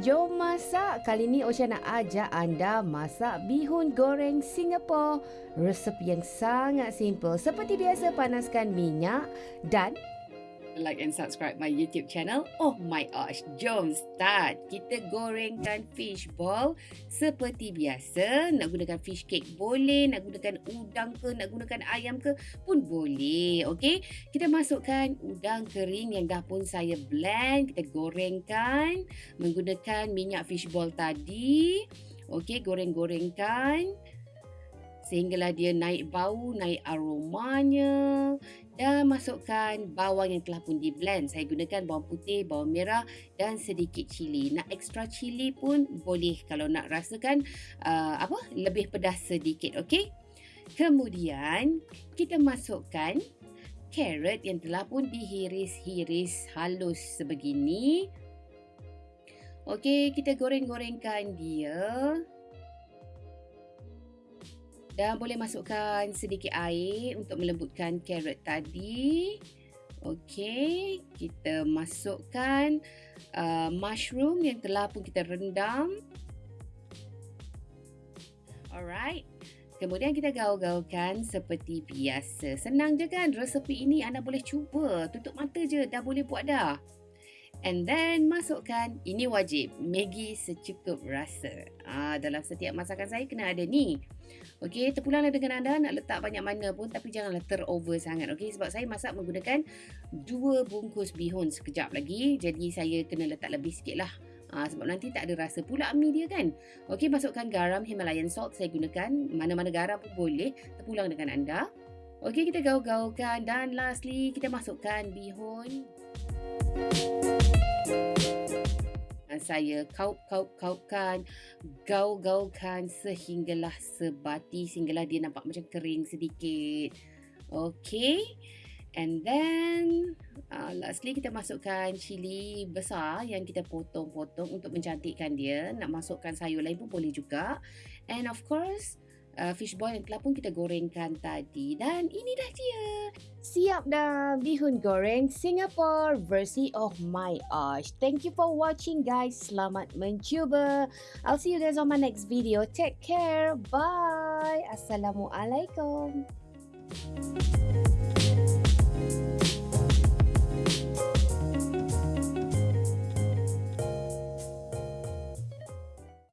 jom masak. Kali ni Osha nak ajak anda masak bihun goreng Singapore. Resepi yang sangat simple. Seperti biasa panaskan minyak dan like and subscribe my YouTube channel. Oh my gosh, jom start. Kita gorengkan fish ball seperti biasa. Nak gunakan fish cake boleh, nak gunakan udang ke, nak gunakan ayam ke pun boleh. Okey, kita masukkan udang kering yang dah pun saya blend. Kita gorengkan menggunakan minyak fish ball tadi. Okey, goreng-gorengkan sehinggalah dia naik bau, naik aromanya dan masukkan bawang yang telah pun di blend. Saya gunakan bawang putih, bawang merah dan sedikit cili. Nak extra cili pun boleh kalau nak rasakan uh, apa lebih pedas sedikit, okey? Kemudian kita masukkan carrot yang telah pun dihiris-hiris halus sebegini. Okey, kita goreng-gorengkan dia. Dan boleh masukkan sedikit air untuk melembutkan carrot tadi. Okey, kita masukkan uh, mushroom yang telah pun kita rendam. Alright. Kemudian kita gaul-gaulkan seperti biasa. Senang je kan resepi ini anda boleh cuba. Tutup mata je dah boleh buat dah. And then masukkan, ini wajib, Maggi secukup rasa. Ah, dalam setiap masakan saya kena ada ni. Okey, terpulanglah dengan anda nak letak banyak mana pun tapi janganlah terover sangat. Okey, sebab saya masak menggunakan dua bungkus bihun sekejap lagi. Jadi saya kena letak lebih sikit lah. Ah, sebab nanti tak ada rasa pula mi dia kan. Okey, masukkan garam Himalayan salt saya gunakan. Mana-mana garam pun boleh. Terpulang dengan anda. Okey, kita gaul-gaulkan dan lastly kita masukkan bihun. Saya kaup-kaup-kaupkan, gaul-gaulkan sehinggalah sebati, sehinggalah dia nampak macam kering sedikit. Okay. And then, uh, lastly kita masukkan cili besar yang kita potong-potong untuk mencantikkan dia. Nak masukkan sayur lain pun boleh juga. And of course, uh, fish ball yang telah pun kita gorengkan tadi. Dan ini dah dia. Siap dah bihun goreng Singapore versi of my Osh. Thank you for watching guys. Selamat mencuba. I'll see you guys on my next video. Take care. Bye. Assalamualaikum. Thank you.